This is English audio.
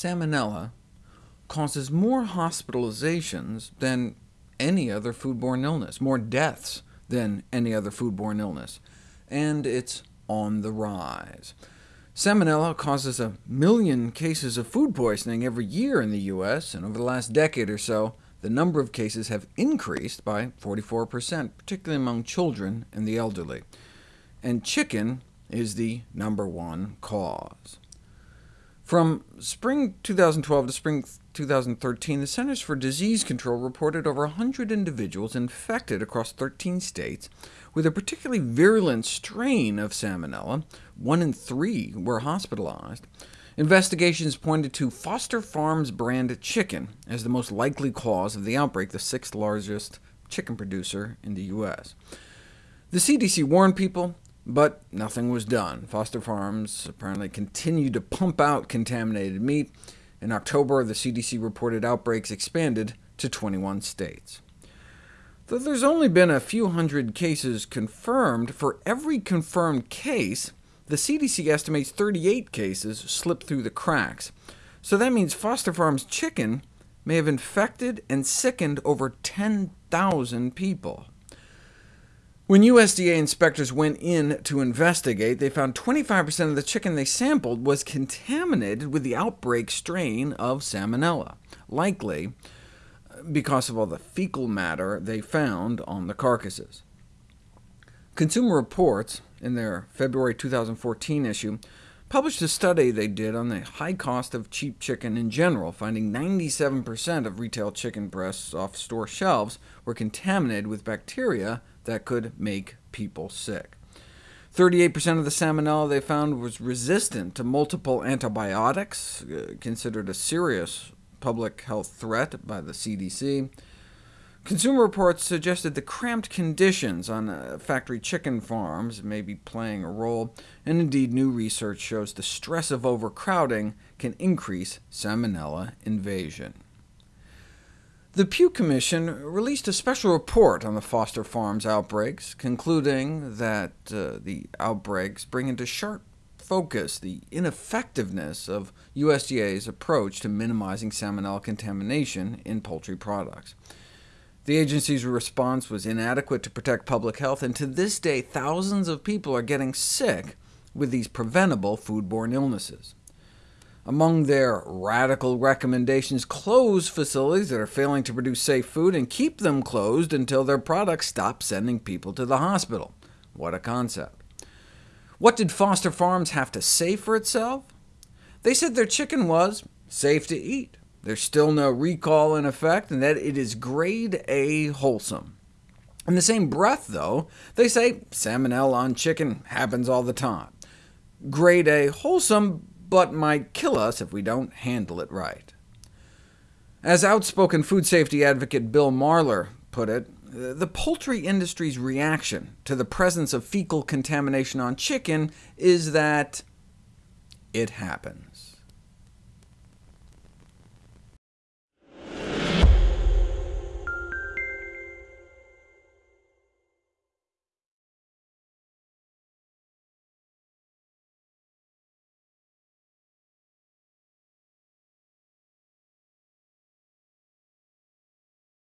Salmonella causes more hospitalizations than any other foodborne illness, more deaths than any other foodborne illness, and it's on the rise. Salmonella causes a million cases of food poisoning every year in the U.S., and over the last decade or so, the number of cases have increased by 44%, particularly among children and the elderly. And chicken is the number one cause. From spring 2012 to spring 2013, the Centers for Disease Control reported over 100 individuals infected across 13 states with a particularly virulent strain of Salmonella. One in three were hospitalized. Investigations pointed to Foster Farms brand chicken as the most likely cause of the outbreak, the sixth largest chicken producer in the U.S. The CDC warned people, but nothing was done. Foster Farms apparently continued to pump out contaminated meat. In October, the CDC reported outbreaks expanded to 21 states. Though there's only been a few hundred cases confirmed, for every confirmed case, the CDC estimates 38 cases slipped through the cracks, so that means Foster Farms chicken may have infected and sickened over 10,000 people. When USDA inspectors went in to investigate, they found 25% of the chicken they sampled was contaminated with the outbreak strain of Salmonella, likely uh, because of all the fecal matter they found on the carcasses. Consumer Reports, in their February 2014 issue, published a study they did on the high cost of cheap chicken in general, finding 97% of retail chicken breasts off store shelves were contaminated with bacteria that could make people sick. 38% of the salmonella they found was resistant to multiple antibiotics, uh, considered a serious public health threat by the CDC. Consumer Reports suggested the cramped conditions on uh, factory chicken farms may be playing a role, and indeed new research shows the stress of overcrowding can increase salmonella invasion. The Pew Commission released a special report on the Foster Farms outbreaks, concluding that uh, the outbreaks bring into sharp focus the ineffectiveness of USDA's approach to minimizing salmonella contamination in poultry products. The agency's response was inadequate to protect public health, and to this day thousands of people are getting sick with these preventable foodborne illnesses. Among their radical recommendations, close facilities that are failing to produce safe food, and keep them closed until their products stop sending people to the hospital. What a concept. What did Foster Farms have to say for itself? They said their chicken was safe to eat. There's still no recall in effect, and that it is grade A wholesome. In the same breath, though, they say salmonella on chicken happens all the time. Grade A wholesome, but might kill us if we don't handle it right. As outspoken food safety advocate Bill Marler put it, the poultry industry's reaction to the presence of fecal contamination on chicken is that it happens.